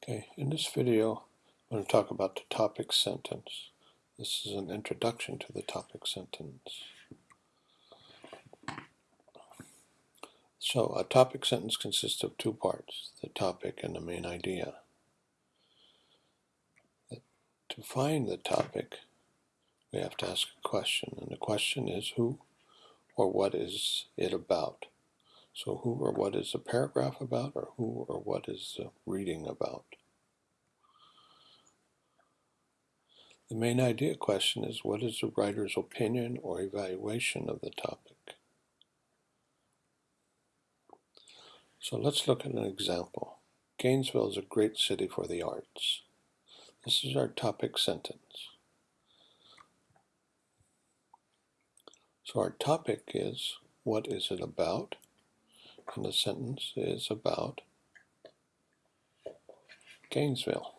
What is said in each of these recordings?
Okay, in this video, I'm going to talk about the topic sentence. This is an introduction to the topic sentence. So, a topic sentence consists of two parts, the topic and the main idea. To find the topic, we have to ask a question, and the question is who or what is it about? So who or what is the paragraph about, or who or what is the reading about? The main idea question is what is the writer's opinion or evaluation of the topic? So let's look at an example. Gainesville is a great city for the arts. This is our topic sentence. So our topic is what is it about? And the sentence is about Gainesville.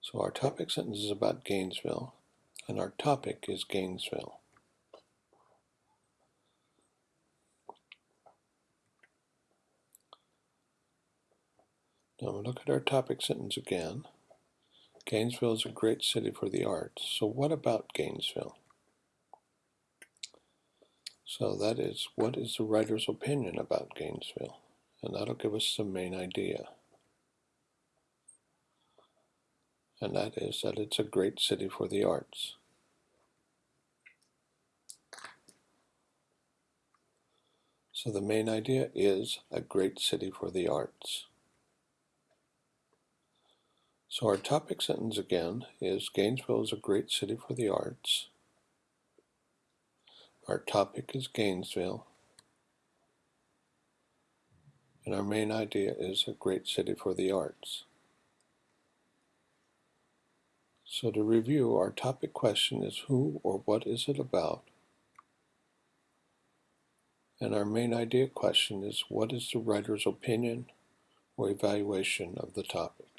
So our topic sentence is about Gainesville, and our topic is Gainesville. Now we look at our topic sentence again. Gainesville is a great city for the arts. So what about Gainesville? So that is, what is the writer's opinion about Gainesville? And that'll give us the main idea. And that is that it's a great city for the arts. So the main idea is a great city for the arts. So our topic sentence again is Gainesville is a great city for the arts. Our topic is Gainesville, and our main idea is a great city for the arts. So to review, our topic question is who or what is it about? And our main idea question is what is the writer's opinion or evaluation of the topic?